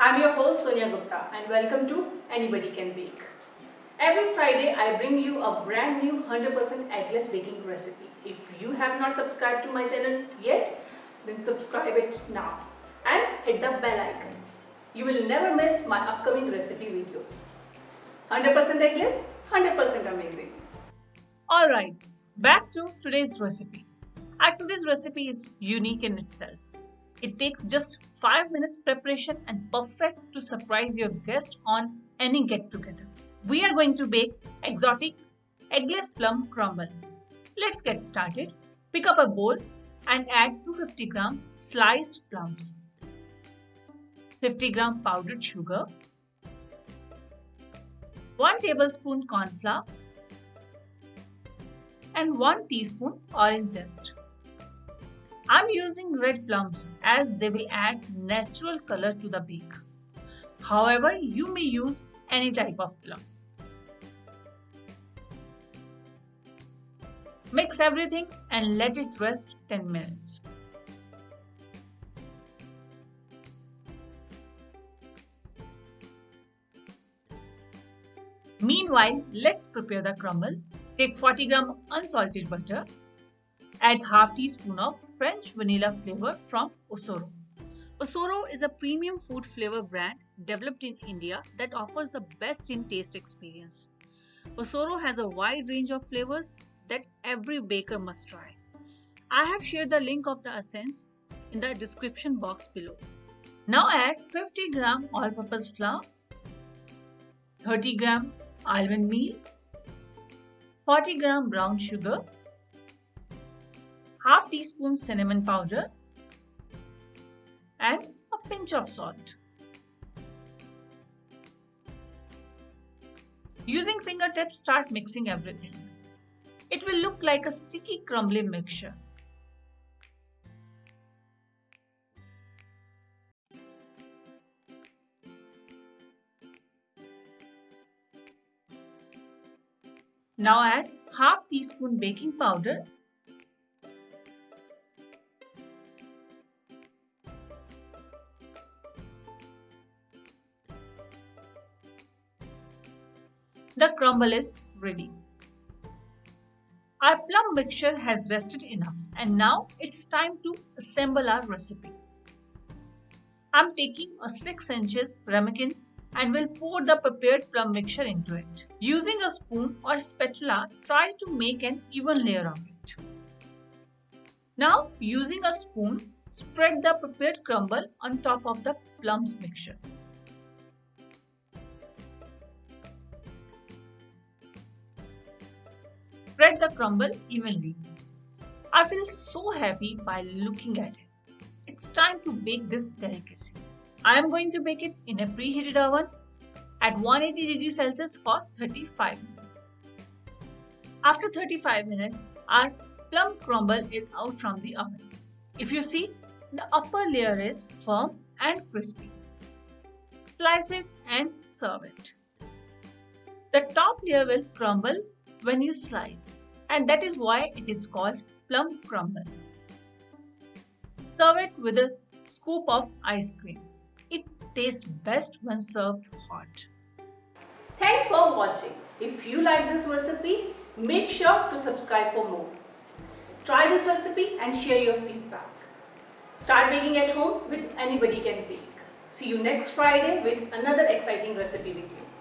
I'm your host Sonia Gupta and welcome to Anybody Can Bake. Every Friday I bring you a brand new 100% eggless baking recipe. If you have not subscribed to my channel yet, then subscribe it now and hit the bell icon. You will never miss my upcoming recipe videos. 100% eggless, 100% amazing. Alright, back to today's recipe. Our this recipe is unique in itself. It takes just 5 minutes preparation and perfect to surprise your guest on any get together. We are going to bake exotic eggless plum crumble. Let's get started. Pick up a bowl and add 250 gram sliced plums, 50 gram powdered sugar, 1 tablespoon corn flour and 1 teaspoon orange zest. I'm using red plums as they will add natural color to the beak. However, you may use any type of plum. Mix everything and let it rest 10 minutes. Meanwhile, let's prepare the crumble. Take 40 gram unsalted butter, Add half teaspoon of French vanilla flavor from Osoro. Osoro is a premium food flavor brand developed in India that offers the best in taste experience. Osoro has a wide range of flavors that every baker must try. I have shared the link of the essence in the description box below. Now add 50 gram all-purpose flour, 30 gram almond meal, 40 gram brown sugar, half teaspoon cinnamon powder and a pinch of salt. Using fingertips, start mixing everything. It will look like a sticky crumbly mixture. Now add half teaspoon baking powder The crumble is ready. Our plum mixture has rested enough and now it's time to assemble our recipe. I'm taking a 6 inches ramekin and will pour the prepared plum mixture into it. Using a spoon or spatula, try to make an even layer of it. Now, using a spoon, spread the prepared crumble on top of the plums mixture. Spread the crumble evenly. I feel so happy by looking at it. It's time to bake this delicacy. I am going to bake it in a preheated oven at 180 degrees Celsius for 35 minutes. After 35 minutes, our plum crumble is out from the oven. If you see, the upper layer is firm and crispy. Slice it and serve it. The top layer will crumble when you slice and that is why it is called plum crumble. Serve it with a scoop of ice cream. It tastes best when served hot. Thanks for watching. If you like this recipe, make sure to subscribe for more. Try this recipe and share your feedback. Start baking at home with Anybody Can Bake. See you next Friday with another exciting recipe video.